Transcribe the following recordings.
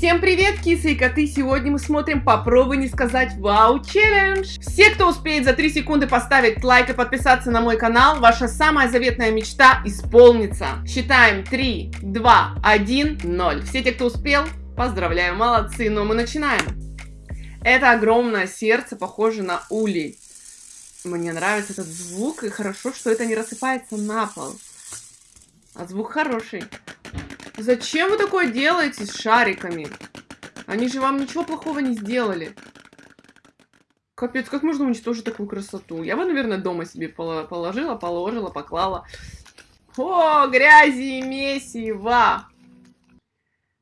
Всем привет, кисы и коты! Сегодня мы смотрим «Попробуй не сказать вау челлендж». Все, кто успеет за 3 секунды поставить лайк и подписаться на мой канал, ваша самая заветная мечта исполнится. Считаем 3, 2, 1, 0. Все те, кто успел, поздравляю, молодцы, но мы начинаем. Это огромное сердце, похоже на улей. Мне нравится этот звук, и хорошо, что это не рассыпается на пол. А звук хороший. Зачем вы такое делаете с шариками? Они же вам ничего плохого не сделали. Капец, как можно уничтожить такую красоту? Я бы, наверное, дома себе положила, положила, поклала. О, грязи и месиво!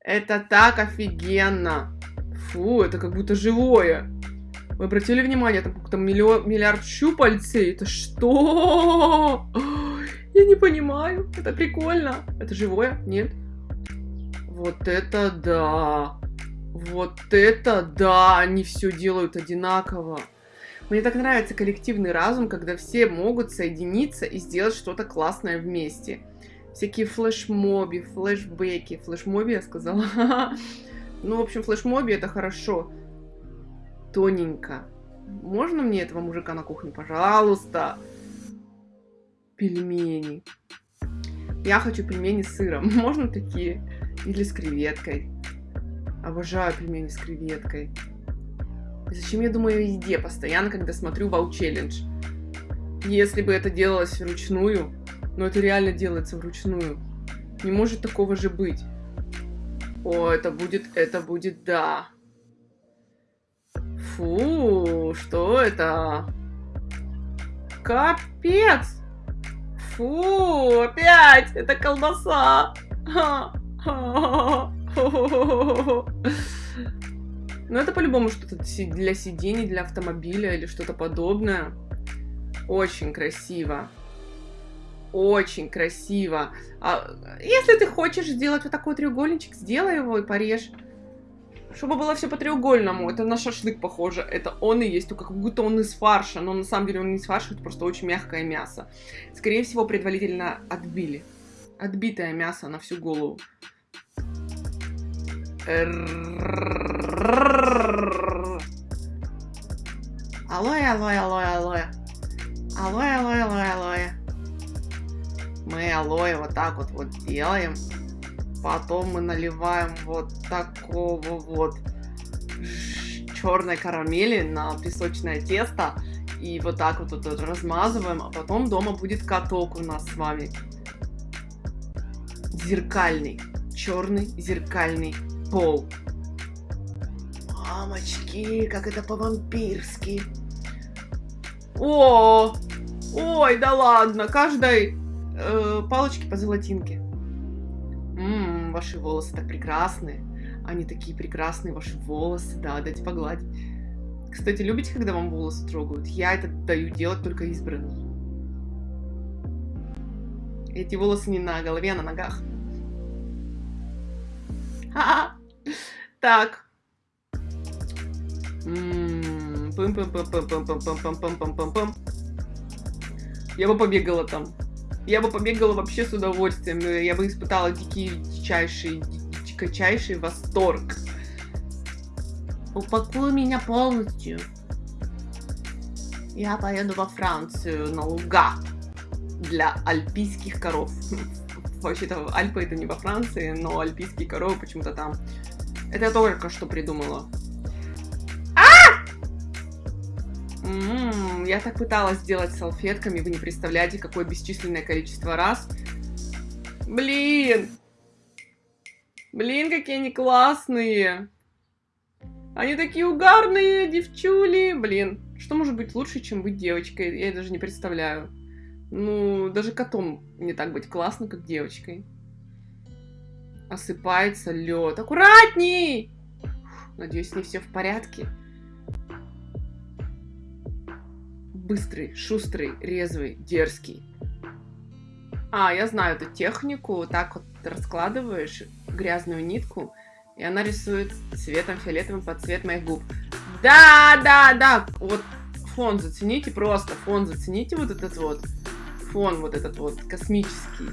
Это так офигенно! Фу, это как будто живое. Вы обратили внимание, там как-то миллиард щупальцей? Это что? Я не понимаю. Это прикольно. Это живое? Нет? Вот это да! Вот это да! Они все делают одинаково. Мне так нравится коллективный разум, когда все могут соединиться и сделать что-то классное вместе. Всякие флешмоби, флешбеки. Флешмоби я сказала? Ну, в общем, флешмоби это хорошо. Тоненько. Можно мне этого мужика на кухне, пожалуйста? Пельмени. Я хочу пельмени с сыром. Можно такие? Или с креветкой. Обожаю пельмени с креветкой. зачем я думаю о еде постоянно, когда смотрю Вау Челлендж? Если бы это делалось вручную, но это реально делается вручную, не может такого же быть. О, это будет, это будет, да. Фу, что это? Капец! Фу, опять! Это колбаса! Ха. Ну, это по-любому что-то для сидений, для автомобиля или что-то подобное. Очень красиво. Очень красиво. А если ты хочешь сделать вот такой треугольничек, сделай его и порежь. Чтобы было все по треугольному. Это на шашлык похоже. Это он и есть, только как будто он из фарша. Но на самом деле он не из фарша, это просто очень мягкое мясо. Скорее всего, предварительно отбили. Отбитое мясо на всю голову. Алоэ, алоэ, алоэ, алоэ. Алоэ, алоэ, алоэ, алоэ. Мы алоэ вот так вот вот делаем. Потом мы наливаем вот такого вот черной карамели на песочное тесто. И вот так вот, вот размазываем. А потом дома будет каток у нас с вами. Зеркальный. Черный зеркальный пол. Мамочки, как это по-вампирски. О, ой, да ладно, каждой э, палочке по золотинке. Ммм, ваши волосы так прекрасные. Они такие прекрасные, ваши волосы, да, дайте погладить. Кстати, любите, когда вам волосы трогают? Я это даю делать только избранным. Эти волосы не на голове, а на ногах. Ха -ха. Так. Я бы побегала там. Я бы побегала вообще с удовольствием. Я бы испытала дикий, дичайший, дичайший восторг. Упакуй меня полностью. Я поеду во Францию на луга для альпийских коров. Вообще-то Альпы это не во Франции, но альпийские коровы почему-то там. Это я только что придумала. А! М -м, я так пыталась сделать салфетками, вы не представляете, какое бесчисленное количество раз. Блин! Блин, какие они классные! Они такие угарные, девчули! Блин, что может быть лучше, чем быть девочкой? Я даже не представляю. Ну, даже котом не так быть классно, как девочкой. Осыпается лед. Аккуратней! Надеюсь, не все в порядке. Быстрый, шустрый, резвый, дерзкий. А, я знаю эту технику. Так вот раскладываешь грязную нитку, и она рисует цветом фиолетовым под цвет моих губ. Да, да, да. Вот фон зацените просто. Фон зацените вот этот вот. Фон вот этот вот космический.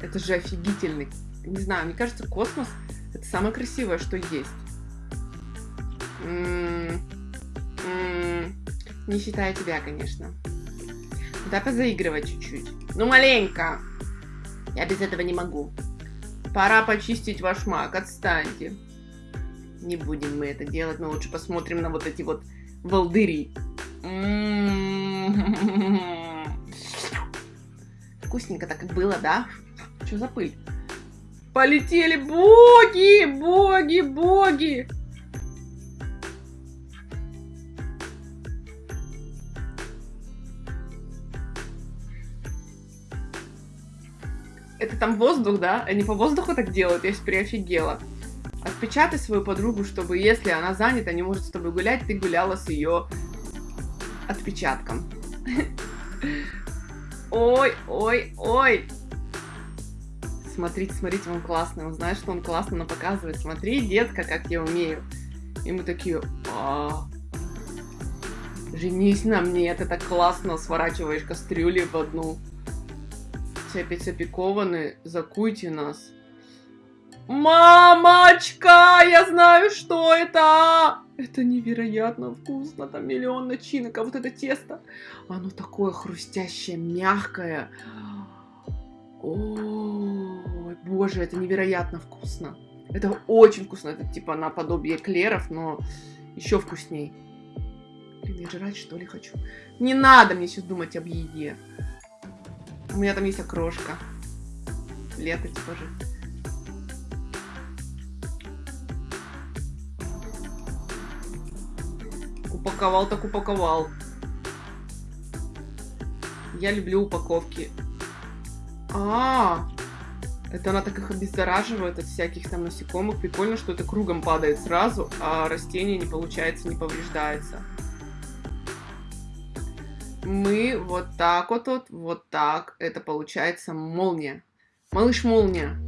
Это же офигительный не знаю, мне кажется, космос — это самое красивое, что есть. М -м -м не считая тебя, конечно. Да позаигрывать чуть-чуть. Ну, маленько. Я без этого не могу. Пора почистить ваш маг, отстаньте. Не будем мы это делать, но лучше посмотрим на вот эти вот волдыри. Вкусненько так и было, да? Что за пыль? Полетели боги, боги, боги. Это там воздух, да? Они по воздуху так делают? Я теперь офигела. Отпечатай свою подругу, чтобы если она занята, не может с тобой гулять, ты гуляла с ее отпечатком. Ой, ой, ой. Смотрите, смотрите, он классный. Он знает, что он классно но показывает. Смотри, детка, как я умею. И мы такие, а, женись на мне, ты так классно сворачиваешь кастрюли в одну. Все опять опекованы, закуйте нас. Мамочка, я знаю, что это! Это невероятно вкусно, там миллион начинок, а вот это тесто, оно такое хрустящее, мягкое. Ой, боже, это невероятно вкусно. Это очень вкусно, это типа наподобие клеров, но еще вкусней. Блин, я жрать что ли хочу? Не надо мне сейчас думать об еде. У меня там есть окрошка. Лето типа же. Упаковал так упаковал. Я люблю упаковки. А, это она так их обеззараживает от всяких там насекомых. Прикольно, что это кругом падает сразу, а растение не получается, не повреждается. Мы вот так вот, вот, вот так. Это получается молния. Малыш молния.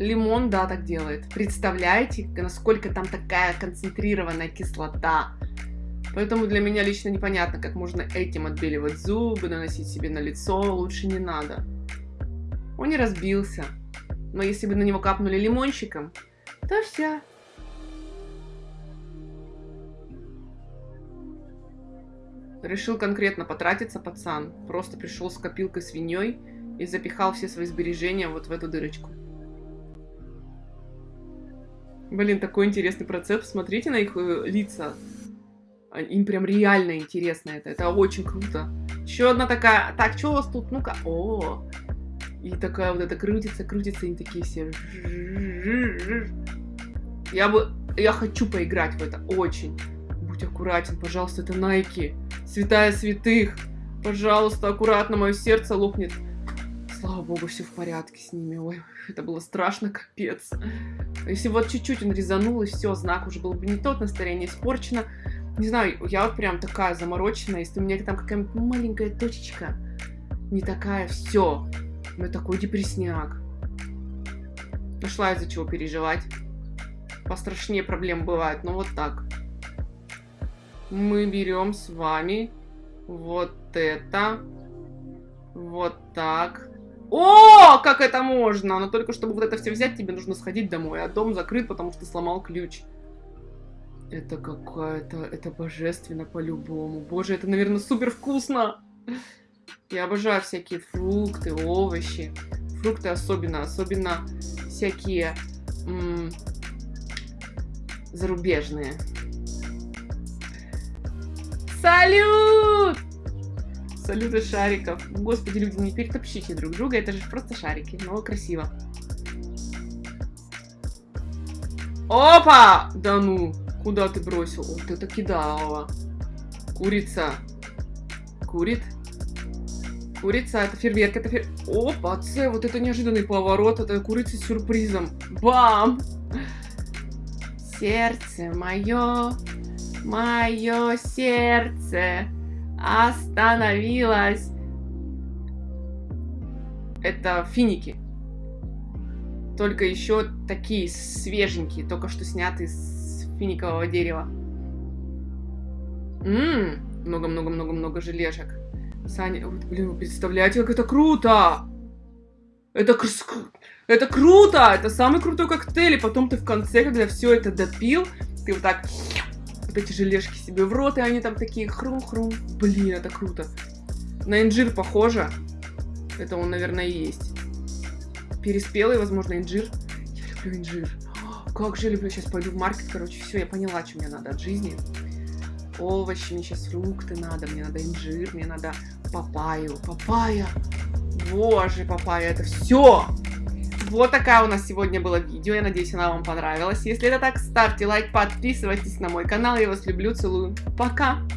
Лимон, да, так делает. Представляете, насколько там такая концентрированная кислота. Поэтому для меня лично непонятно, как можно этим отбеливать зубы, наносить себе на лицо. Лучше не надо. Он не разбился. Но если бы на него капнули лимончиком, то все. Решил конкретно потратиться пацан. Просто пришел с копилкой свиньей и запихал все свои сбережения вот в эту дырочку. Блин, такой интересный процесс. Смотрите на их э, лица. Им прям реально интересно это. Это очень круто. Еще одна такая... Так, что у вас тут? Ну-ка. О! И такая вот это крутится, крутится, и такие все... Я бы... Я хочу поиграть в это. Очень. Будь аккуратен, пожалуйста, это Найки. Святая святых. Пожалуйста, аккуратно, мое сердце лопнет. Слава богу, все в порядке с ними. Ой, это было страшно, капец. Если вот чуть-чуть он резанул, и все, знак уже был бы не тот, настроение испорчено. Не знаю, я вот прям такая замороченная. Если у меня там какая-нибудь маленькая точечка, не такая, все. Ну, такой депресняк. Нашла из-за чего переживать. Пострашнее проблем бывает, но вот так. Мы берем с вами вот это. Вот так. О, как это можно! Но только чтобы вот это все взять, тебе нужно сходить домой. А дом закрыт, потому что сломал ключ. Это какая-то... Это божественно по-любому. Боже, это, наверное, супер вкусно! Я обожаю всякие фрукты, овощи. Фрукты особенно. Особенно всякие... зарубежные. Салют! Салюты шариков. Господи, люди, не перетопчите друг друга, это же просто шарики, но красиво. Опа! Да ну, куда ты бросил? Вот это кидала. Курица. Курит. Курица, это фейерверк, это фейер... Опа, С, вот это неожиданный поворот, это курица с сюрпризом. Бам! Сердце мое, мое сердце остановилась. Это финики. Только еще такие свеженькие, только что снятые с финикового дерева. Ммм, много-много-много-много желешек. Саня, вот, блин, вы представляете, как это круто! Это, это круто! Это самый крутой коктейль. И потом ты в конце, когда все это допил, ты вот так вот эти желешки себе в рот, и они там такие хрум-хрум. Блин, это круто. На инжир похоже. Это он, наверное, есть. Переспелый, возможно, инжир. Я люблю инжир. О, Как же люблю. Сейчас пойду в маркет, короче. Все, я поняла, что мне надо от жизни. Овощи, мне сейчас фрукты надо, мне надо инжир, мне надо папайю. Папайя. Боже, папайя, это все. Вот такая у нас сегодня было видео. Я надеюсь, она вам понравилась. Если это так, ставьте лайк, подписывайтесь на мой канал. Я вас люблю, целую. Пока!